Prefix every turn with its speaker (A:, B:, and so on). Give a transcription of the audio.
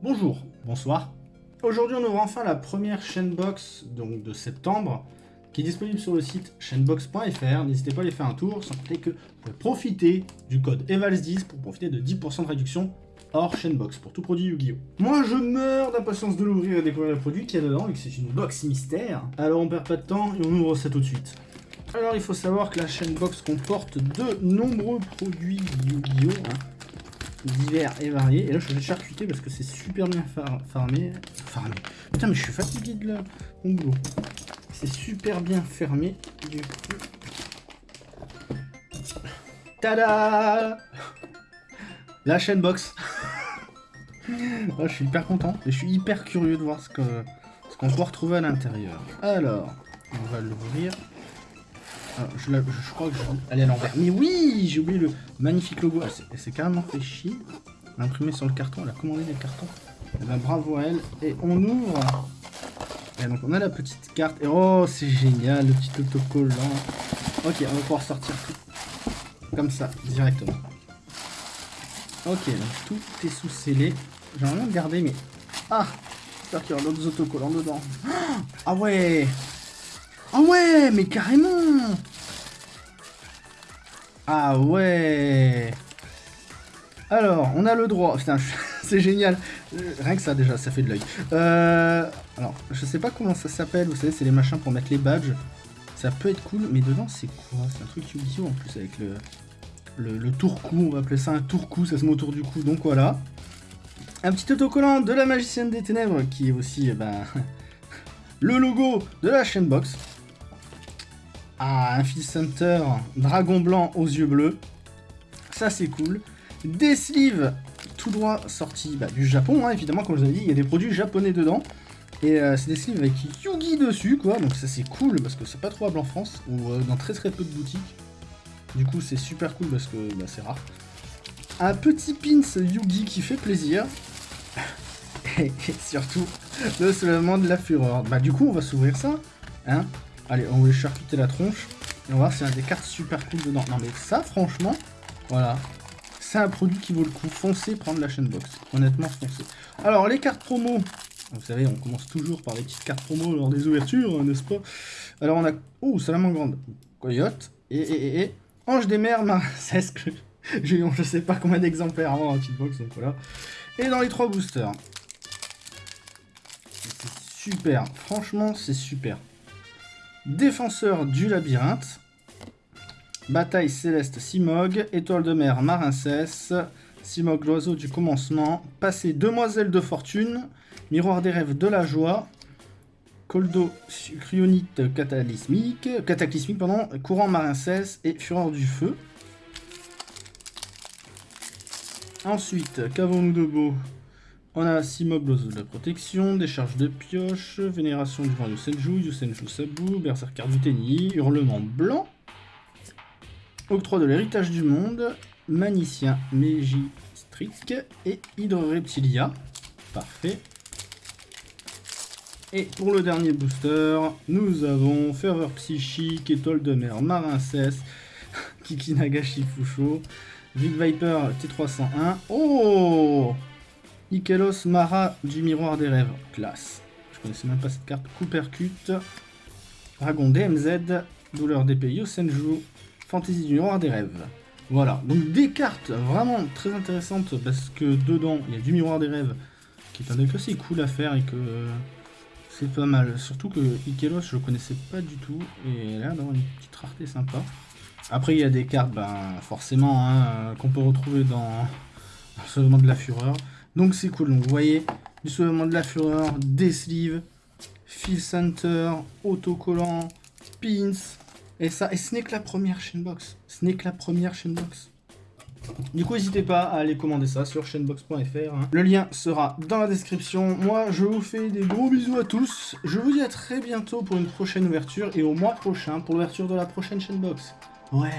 A: Bonjour, bonsoir. Aujourd'hui, on ouvre enfin la première chainbox donc de septembre qui est disponible sur le site chainbox.fr. N'hésitez pas à aller faire un tour, sans compter que vous pouvez profiter du code EVALS10 pour profiter de 10% de réduction hors chainbox pour tout produit Yu-Gi-Oh! Moi, je meurs d'impatience de l'ouvrir et découvrir le produit qu'il y a dedans, vu que c'est une box mystère. Alors, on perd pas de temps et on ouvre ça tout de suite. Alors, il faut savoir que la chainbox comporte de nombreux produits Yu-Gi-Oh! hein divers et variés. Et là, je vais charcuter parce que c'est super bien farmé. Farmé. Putain, mais je suis fatigué de la... mon boulot. C'est super bien fermé. Du coup... Tada La chaîne box. je suis hyper content. Et je suis hyper curieux de voir ce que ce qu'on peut retrouver à l'intérieur. Alors, on va l'ouvrir. Ah, je, je, crois que je aller à l'envers. Mais oui, j'ai oublié le magnifique logo. Elle s'est carrément fait chier. Imprimé sur le carton, elle a commandé des cartons. Eh ben, bravo à elle. Et on ouvre. Et donc on a la petite carte. Et oh, c'est génial, le petit autocollant. Ok, on va pouvoir sortir tout. Comme ça, directement. Ok, donc tout est sous scellé. Bien le garder, mais... Ah J'espère qu'il y aura d'autres autocollants dedans. Ah ouais Ah ouais, mais carrément ah ouais Alors, on a le droit... Putain, c'est génial. Rien que ça, déjà, ça fait de l'œil. Euh... Alors, je sais pas comment ça s'appelle. Vous savez, c'est les machins pour mettre les badges. Ça peut être cool, mais dedans, c'est quoi? C'est un truc yu en plus avec le... Le, tour-cou, on va appeler ça un tour-cou, ça se met autour du cou, donc voilà. Un petit autocollant de la magicienne des ténèbres, qui est aussi, eh ben, le logo de la chaîne box. Ah, un Fils Center, dragon blanc aux yeux bleus. Ça, c'est cool. Des sleeves tout droit sortis bah, du Japon, hein, évidemment, comme je vous ai dit, il y a des produits japonais dedans. Et euh, c'est des sleeves avec Yugi dessus, quoi. Donc ça, c'est cool, parce que c'est pas trouvable en France, ou euh, dans très très peu de boutiques. Du coup, c'est super cool, parce que bah, c'est rare. Un petit pins Yugi qui fait plaisir. et surtout, le soulèvement de la fureur. Bah du coup, on va s'ouvrir ça, hein Allez, on va charcuter la tronche. Et on va voir s'il y a des cartes super cool dedans. Non mais ça, franchement, voilà. C'est un produit qui vaut le coup. Foncez prendre la chaîne box. Honnêtement, foncez. Alors, les cartes promo. Vous savez, on commence toujours par les petites cartes promo lors des ouvertures, n'est-ce pas? Alors, on a... Oh, grande. Coyote. Et, et, et, Ange des mers, Marcesque. Je sais pas combien d'exemplaires avant la petite box, donc voilà. Et dans les trois boosters. C'est super. Franchement, c'est super. Défenseur du labyrinthe. Bataille céleste Simog. Étoile de mer Marincès. Simog l'oiseau du commencement. Passé demoiselle de fortune. Miroir des rêves de la joie. Coldo cryonite cataclysmique. Cataclysmique. Courant Marincès et Fureur du feu. Ensuite, qu'avons-nous de beau? On a 6 mobs de protection, décharge de pioche, vénération du vent Yusenju, Yusenju Sabu, berserker du Tenni, hurlement blanc, octroi de l'héritage du monde, manicien Megistric et Hydre Reptilia. Parfait. Et pour le dernier booster, nous avons Ferveur Psychique, Étoile de mer Marincès, Kikinagashi Fusho, Vic Viper T301. Oh Ikelos Mara du Miroir des Rêves. Classe. Je connaissais même pas cette carte. Coopercute. Dragon DMZ. Douleur d'épée Yosenju. Fantasy du Miroir des Rêves. Voilà. Donc des cartes vraiment très intéressantes parce que dedans, il y a du Miroir des Rêves qui est un deck assez cool à faire et que c'est pas mal. Surtout que Ikelos, je connaissais pas du tout et elle a une petite rareté sympa. Après, il y a des cartes, ben, forcément, hein, qu'on peut retrouver dans seulement de la Fureur. Donc c'est cool. Donc vous voyez, du soulèvement de la fureur, des sleeves, fil center, autocollant, pins. Et ça, et ce n'est que la première chainbox. Ce n'est que la première chainbox. Du coup, n'hésitez pas à aller commander ça sur chainbox.fr. Hein. Le lien sera dans la description. Moi, je vous fais des gros bisous à tous. Je vous dis à très bientôt pour une prochaine ouverture et au mois prochain pour l'ouverture de la prochaine chainbox. Ouais.